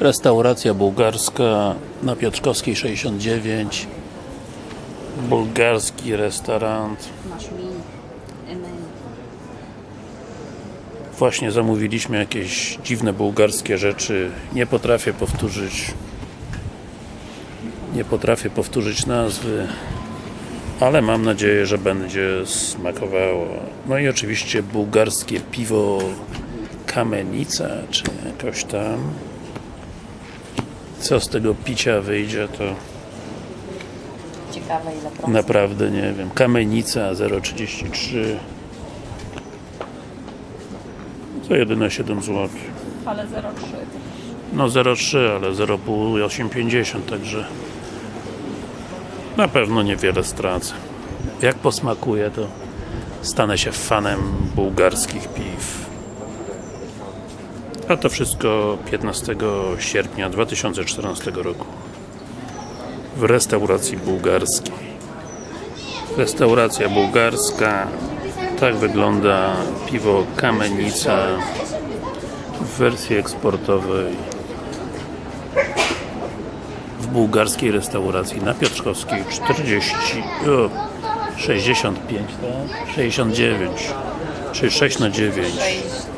Restauracja bułgarska na Piotrkowskiej 69 Bułgarski restaurant. Właśnie zamówiliśmy jakieś dziwne bułgarskie rzeczy Nie potrafię powtórzyć Nie potrafię powtórzyć nazwy ale mam nadzieję, że będzie smakowało. No i oczywiście bułgarskie piwo Kamenica, czy jakoś tam. Co z tego picia wyjdzie, to Ciekawe ile procent. naprawdę nie wiem. Kamenica 0,33 to jedyne 7 zł. Ale 0,3. No 0,3, ale 0,5 i 8,50, także na pewno niewiele stracę. Jak posmakuje, to stanę się fanem bułgarskich piw. A to wszystko 15 sierpnia 2014 roku w restauracji bułgarskiej. Restauracja bułgarska tak wygląda piwo Kamenica w wersji eksportowej w bułgarskiej restauracji na Piotrkowskiej 40 o, 65 tak? 69 czy 6 na 9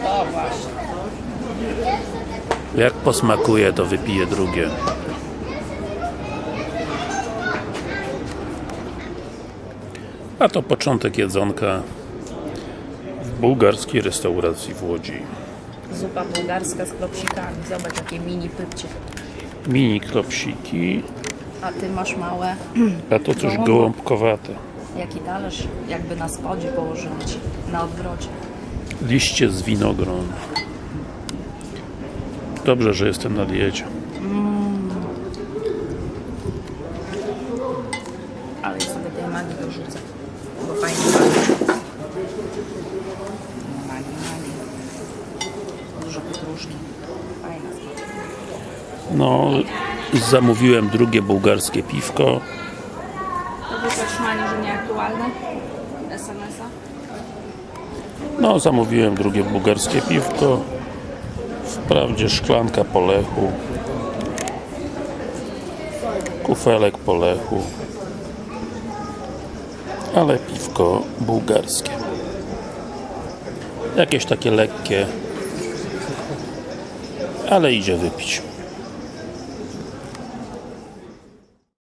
O właśnie. Jak posmakuje to wypiję drugie a to początek jedzonka w bułgarskiej restauracji w Łodzi Zupa bułgarska z klopsikami. Zobacz jakie mini pypcie. mini klopsiki A ty masz małe. a to coś gołąbkowate Jaki talerz jakby na spodzie położyli ci. Na odwrocie. liście z winogron dobrze, że jestem na diecie Ale ja sobie tej magii dorzucę. Bo fajnie pachnie. Magii, magii. Dużo. Fajna no zamówiłem drugie bułgarskie piwko To wypatrzmanie, że nieaktualne? SMS-a? no zamówiłem drugie bułgarskie piwko wprawdzie szklanka po lechu kufelek po lechu ale piwko bułgarskie. Jakieś takie lekkie ale idzie wypić